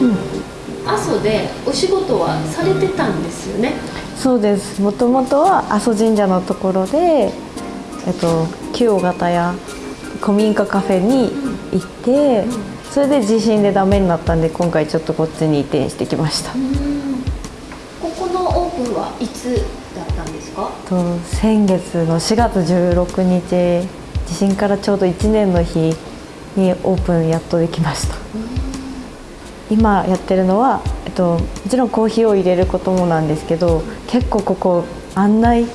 うん。阿蘇でお仕事はされてたんですよね？そうです。もともとは阿蘇神社のところで、えっと、旧尾形屋古民家カフェに行って、それで地震でダメになったんで今回ちょっとこっちに移転してきました。ここのオープンはいつだったんですか？と先月の4月16日地震からちょうど1年の日にオープンやっとできました今やってるのは、えっと、もちろんコーヒーを入れることもなんですけど結構ここ案内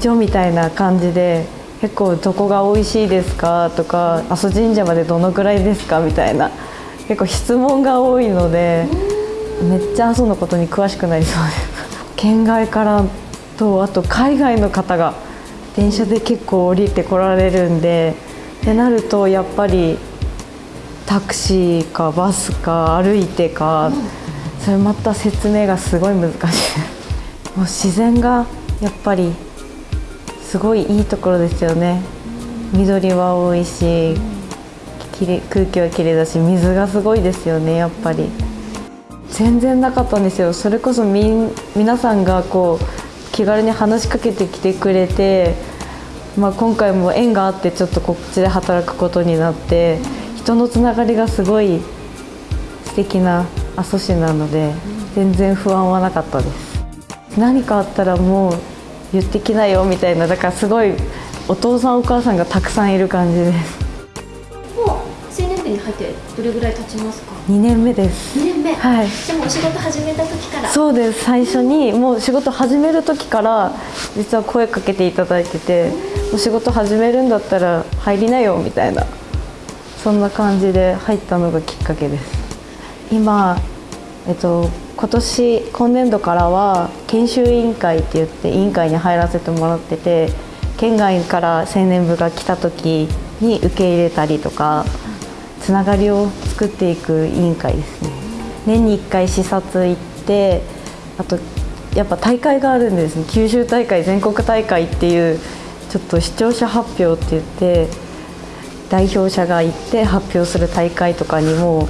所みたいな感じで結構どこが美味しいですかとか阿蘇神社までどのぐらいですかみたいな結構質問が多いのでめっちゃ阿蘇のことに詳しくなりそうです。県外からとあと海外の方が電車で結構降りてこられるんでってなるとやっぱりタクシーかバスか歩いてか、それまた説明がすごい難しい。もう自然がやっぱりすごいいいところですよね。緑は多いし空気はきれいだし水がすごいですよねやっぱり。全然なかったんですよ。それこそみ皆さんがこう気軽に話しかけてきてくれて、まあ、今回も縁があってちょっとこっちで働くことになって人のつながりがすごい素敵な阿蘇市なので全然不安はなかったです。何かあったらもう言ってきなよみたいなだからすごいお父さんお母さんがたくさんいる感じです。もう青年部に入ってどれぐらい経ちますか？2年目です。2年目？はい。でもお仕事始めた時から？そうです。最初にもう仕事始める時から実は声かけていただいててお仕事始めるんだったら入りなよみたいなそんな感じで入ったのがきっかけです。今、えっと、今年今年度からは研修委員会って言って委員会に入らせてもらってて県外から青年部が来た時に受け入れたりとかつながりを作っていく委員会ですね。年に1回視察行ってあとやっぱ大会があるんですね。九州大会全国大会っていうちょっと視聴者発表って言って代表者が行って発表する大会とかにも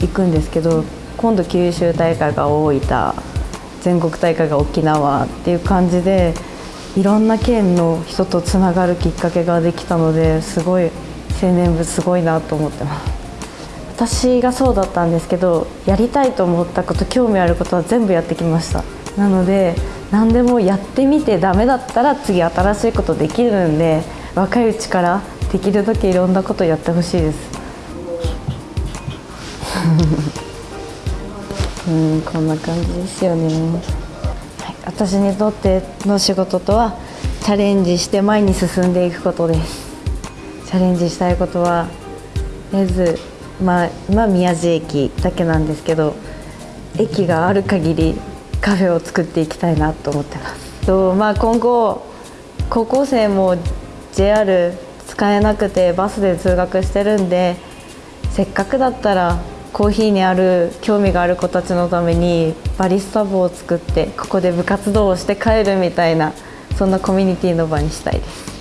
行くんですけど今度九州大会が大分全国大会が沖縄っていう感じでいろんな県の人とつながるきっかけができたのですごい青年部すごいなと思ってます。私がそうだったんですけどやりたいと思ったこと興味あることは全部やってきました。なので何でもやってみてダメだったら次新しいことできるんで若いうちからできるだけいろんなことやってほしいです。うんこんな感じですよね、はい、私にとっての仕事とはチャレンジして前に進んでいくことです。チャレンジしたいことはとりあえずまあ今宮地駅だけなんですけど駅がある限りカフェを作っていきたいなと思ってます。とまあ今後高校生も JR 使えなくてバスで通学してるんでせっかくだったらコーヒーにある興味がある子たちのためにバリスタ部を作ってここで部活動をして帰るみたいなそんなコミュニティの場にしたいです。